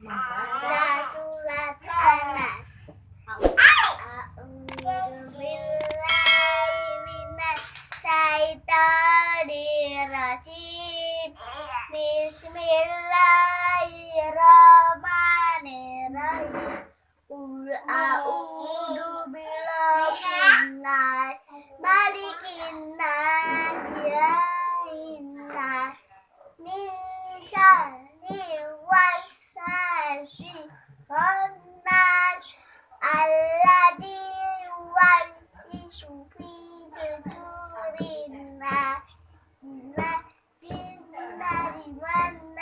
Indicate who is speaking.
Speaker 1: membaca surat Anas. Bismillahirrahmanirrahim. Bismillahirrahmanirrahim. Qul rajim, Bismillahirrahmanirrahim, nas, malikin nas, ilahin nas, min Daddy,